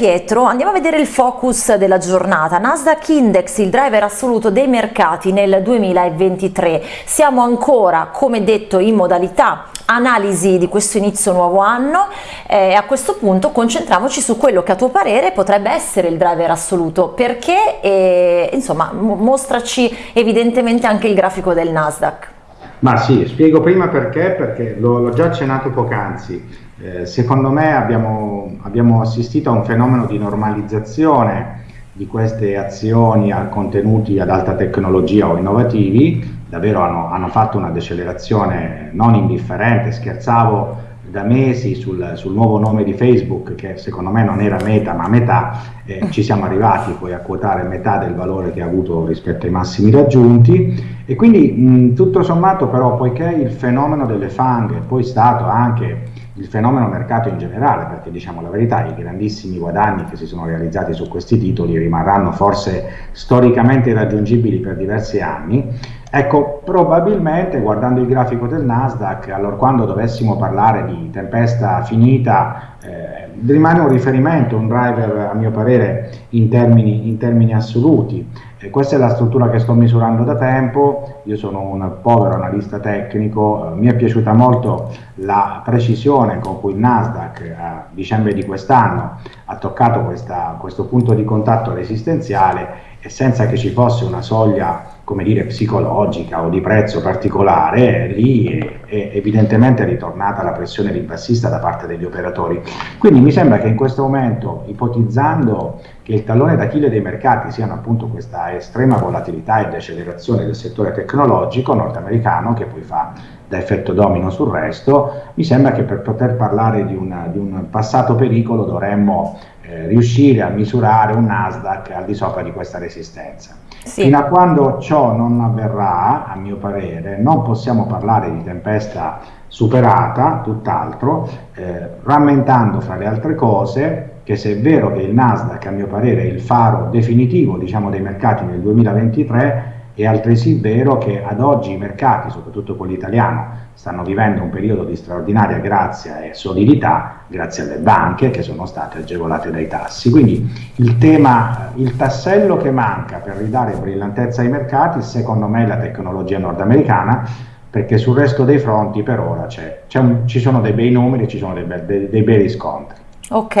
Pietro, andiamo a vedere il focus della giornata. Nasdaq Index, il driver assoluto dei mercati nel 2023. Siamo ancora, come detto, in modalità analisi di questo inizio nuovo anno e a questo punto concentriamoci su quello che a tuo parere potrebbe essere il driver assoluto. Perché? E, insomma, mostraci evidentemente anche il grafico del Nasdaq. Ma sì, spiego prima perché, perché l'ho già accennato poc'anzi. Eh, secondo me abbiamo, abbiamo, assistito a un fenomeno di normalizzazione di queste azioni a contenuti ad alta tecnologia o innovativi, davvero hanno, hanno fatto una decelerazione non indifferente, scherzavo da mesi sul, sul, nuovo nome di Facebook che secondo me non era meta ma metà, eh, ci siamo arrivati poi a quotare metà del valore che ha avuto rispetto ai massimi raggiunti. E quindi mh, tutto sommato però poiché il fenomeno delle fang è poi stato anche il fenomeno mercato in generale, perché diciamo la verità, i grandissimi guadagni che si sono realizzati su questi titoli rimarranno forse storicamente irraggiungibili per diversi anni, ecco, probabilmente guardando il grafico del Nasdaq, allora quando dovessimo parlare di tempesta finita, eh, rimane un riferimento, un driver a mio parere in termini, in termini assoluti. E questa è la struttura che sto misurando da tempo, io sono un povero analista tecnico, mi è piaciuta molto la precisione con cui il Nasdaq a dicembre di quest'anno ha toccato questa, questo punto di contatto resistenziale e senza che ci fosse una soglia come dire, psicologica o di prezzo particolare, lì è, è evidentemente ritornata la pressione ribassista da parte degli operatori. Quindi mi sembra che in questo momento, ipotizzando che il tallone d'Achille dei mercati siano appunto questa estrema volatilità e decelerazione del settore tecnologico nordamericano, che poi fa da effetto domino sul resto, mi sembra che per poter parlare di, una, di un passato pericolo dovremmo eh, riuscire a misurare un Nasdaq al di sopra di questa resistenza. Sì. Fino a quando ciò non avverrà, a mio parere, non possiamo parlare di tempesta superata, tutt'altro, eh, rammentando fra le altre cose che se è vero che il Nasdaq, a mio parere, è il faro definitivo diciamo, dei mercati nel 2023, è altresì vero che ad oggi i mercati, soprattutto quello italiano, stanno vivendo un periodo di straordinaria grazia e solidità grazie alle banche che sono state agevolate dai tassi. Quindi il tema, il tassello che manca per ridare brillantezza ai mercati, secondo me è la tecnologia nordamericana, perché sul resto dei fronti per ora un, ci sono dei bei numeri, ci sono dei, be dei, dei bei riscontri. Ok,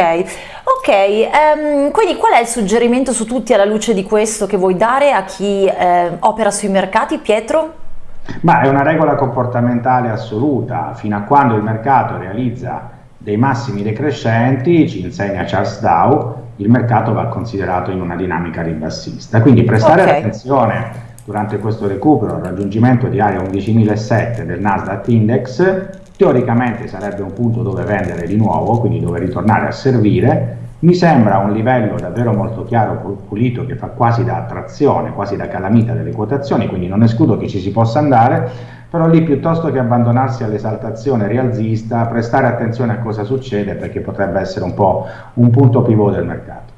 ok, um, quindi qual è il suggerimento su tutti alla luce di questo che vuoi dare a chi eh, opera sui mercati, Pietro? Ma è una regola comportamentale assoluta, fino a quando il mercato realizza dei massimi decrescenti, ci insegna Charles Dow, il mercato va considerato in una dinamica ribassista. Quindi prestare okay. attenzione durante questo recupero al raggiungimento di area 11.007 del Nasdaq Index teoricamente sarebbe un punto dove vendere di nuovo, quindi dove ritornare a servire, mi sembra un livello davvero molto chiaro, pulito, che fa quasi da attrazione, quasi da calamita delle quotazioni, quindi non escludo che ci si possa andare, però lì piuttosto che abbandonarsi all'esaltazione rialzista, prestare attenzione a cosa succede perché potrebbe essere un po' un punto pivot del mercato.